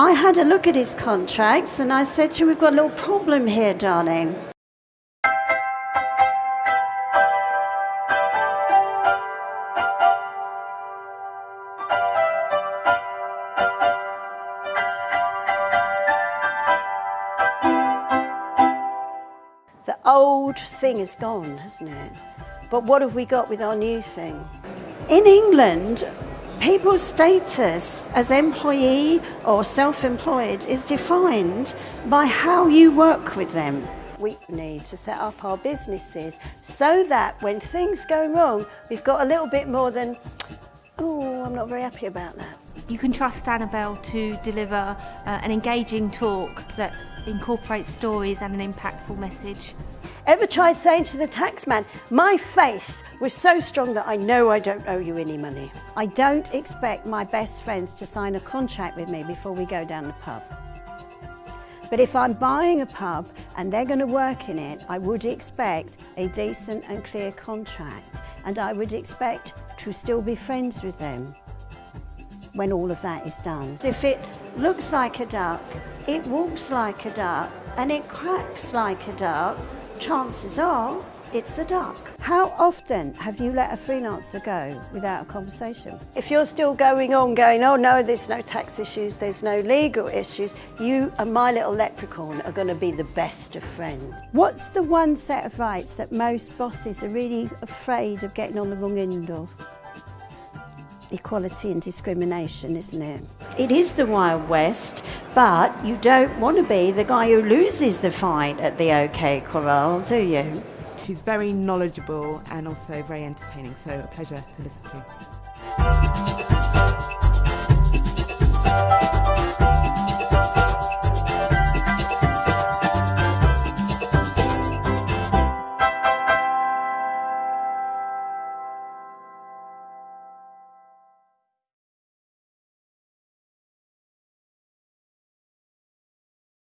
I had a look at his contracts and I said to him, We've got a little problem here, darling. The old thing is gone, hasn't it? But what have we got with our new thing? In England, people's status as employee or self-employed is defined by how you work with them. We need to set up our businesses so that when things go wrong, we've got a little bit more than, oh, I'm not very happy about that. You can trust Annabelle to deliver uh, an engaging talk that incorporates stories and an impactful message. Ever tried saying to the taxman, my faith was so strong that I know I don't owe you any money? I don't expect my best friends to sign a contract with me before we go down the pub. But if I'm buying a pub and they're going to work in it, I would expect a decent and clear contract. And I would expect to still be friends with them when all of that is done. If it looks like a duck, it walks like a duck, and it quacks like a duck, chances are it's the duck. How often have you let a freelancer go without a conversation? If you're still going on going, oh no, there's no tax issues, there's no legal issues, you and my little leprechaun are going to be the best of friends. What's the one set of rights that most bosses are really afraid of getting on the wrong end of? Equality and discrimination, isn't it? It is the Wild West, but you don't want to be the guy who loses the fight at the OK Corral, do you? She's very knowledgeable and also very entertaining, so a pleasure to listen to.